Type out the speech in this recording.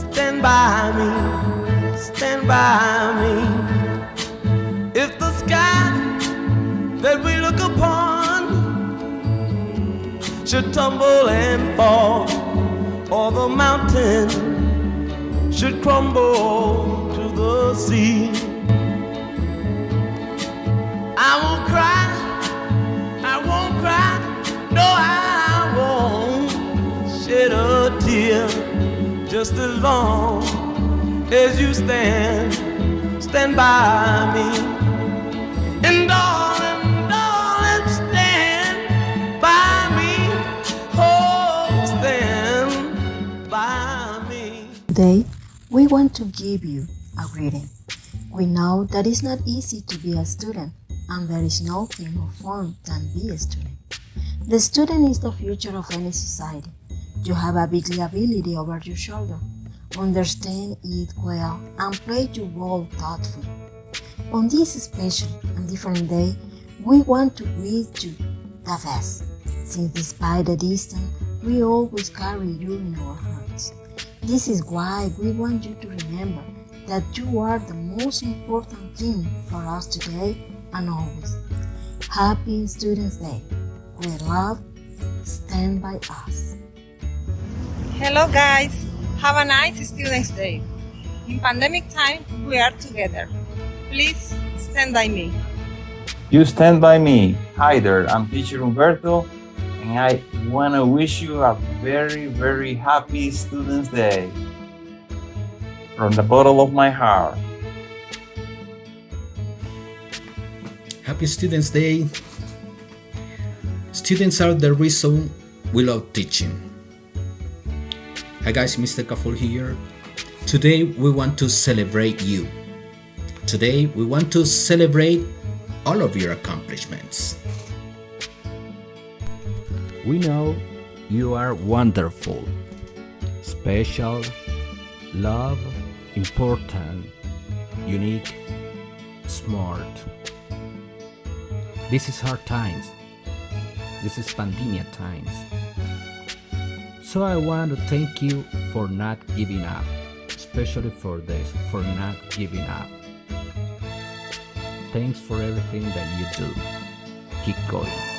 stand by me, stand by me. If the sky that we look upon should tumble and fall, or the mountain should crumble to the sea, I won't cry, just as long as you stand, stand by me. And darling, darling, stand by me. Oh, stand by me. Today, we want to give you a greeting. We know that it's not easy to be a student, and there is nothing more fun than be a student. The student is the future of any society. You have a big liability over your shoulder. Understand it well and play your role thoughtfully. On this special and different day, we want to greet you the best, since despite the distance, we always carry you in our hearts. This is why we want you to remember that you are the most important thing for us today and always. Happy Students' Day. With love, stand by us. Hello guys, have a nice Students' Day. In pandemic time, we are together. Please stand by me. You stand by me. Hi there, I'm teacher Umberto, and I want to wish you a very, very happy Students' Day. From the bottom of my heart. Happy Students' Day! Students are the reason we love teaching. Hi guys, Mr. Kaful here. Today we want to celebrate you. Today we want to celebrate all of your accomplishments. We know you are wonderful, special, love, important, unique, smart. This is hard times. This is pandemic times. So I want to thank you for not giving up, especially for this, for not giving up. Thanks for everything that you do. Keep going.